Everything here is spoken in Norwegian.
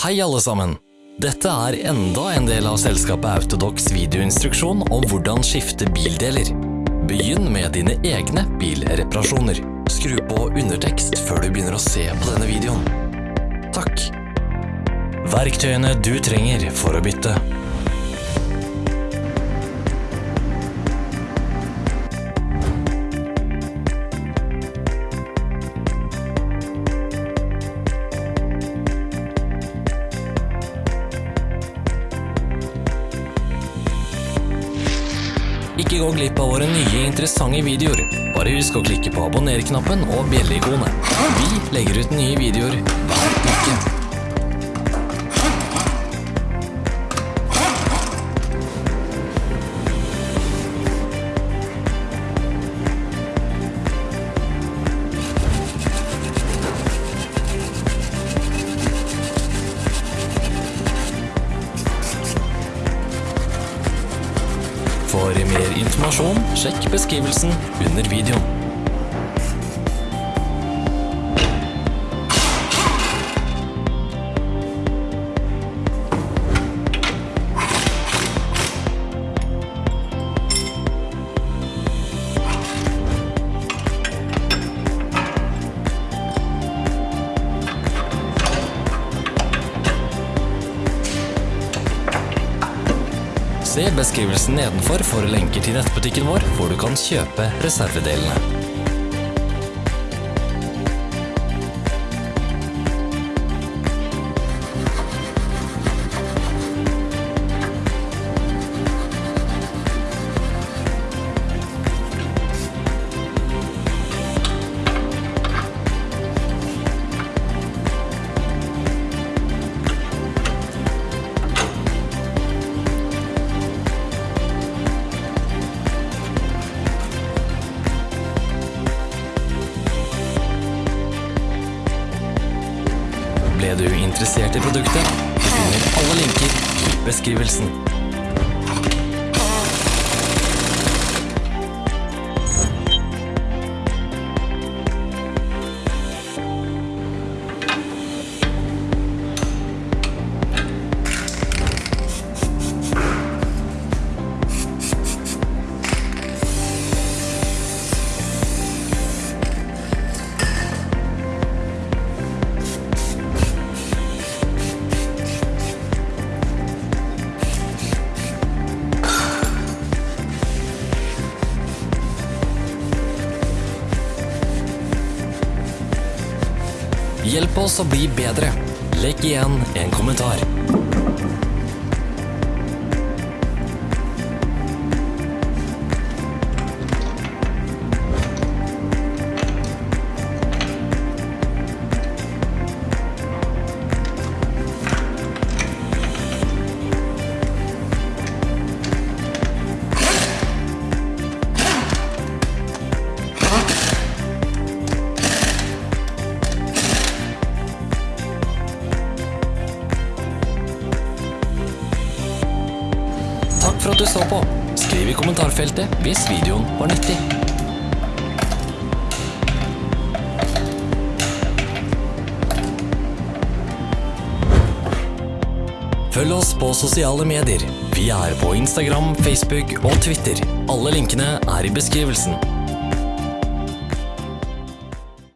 Hei alle sammen! Dette er enda en del av selskapet Autodox videoinstruksjon om hvordan skifte bildeler. Begynn med dine egne bilreparasjoner. Skru på undertekst før du begynner å se på denne videoen. Takk. Verktøyene du trenger for å bytte. Ikke gå glipp av våre nye interessante videoer. Bare husk å klikke på abonner-knappen og bjelleikonet. Vi legger ut nye videoer hver uke. For mer informasjon, sjekk beskrivelsen under videoen. Se beskrivelsen nedenfor for lenker til nettbutikken vår, hvor du kan kjøpe reservedelene. Ble du interessert i produktet? Du finner alle linker i beskrivelsen. Hjelp oss å bli bedre. Legg igjen en kommentar. Takk for at du så på. Skriv i kommentarfeltet hvis videoen var nyttig. Følg oss på sosiale medier. Vi er på Instagram, Facebook og Twitter. Alle linkene er i beskrivelsen.